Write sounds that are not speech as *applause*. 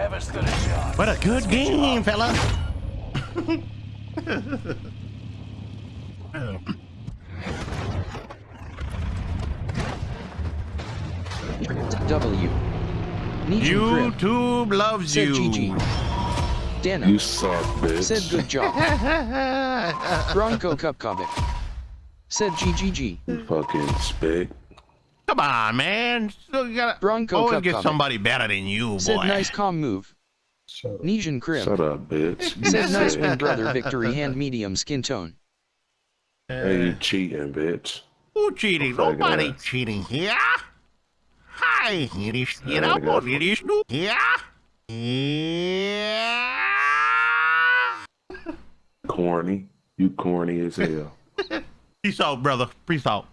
never stood a chance. What a good game, fella. W. Legion Crib. YouTube loves Said you. GG. Dana. You suck, bitch. Said good job. *laughs* Bronco Cupcovic. Said GGG. You fucking spick. Come on, man. Still gotta Bronco always Cup get comic. somebody better than you, boy. Said nice calm move. Shut up. Nesian Crib. Shut up, bitch. Said *laughs* nice win brother victory hand medium skin tone. Hey, you cheating, bitch. Who cheating? Fuck Nobody ass. cheating here. Hi, here is here. Yeah, I I'm got on no here. Yeah. Corny. You corny as hell. *laughs* Peace out, brother. Peace out.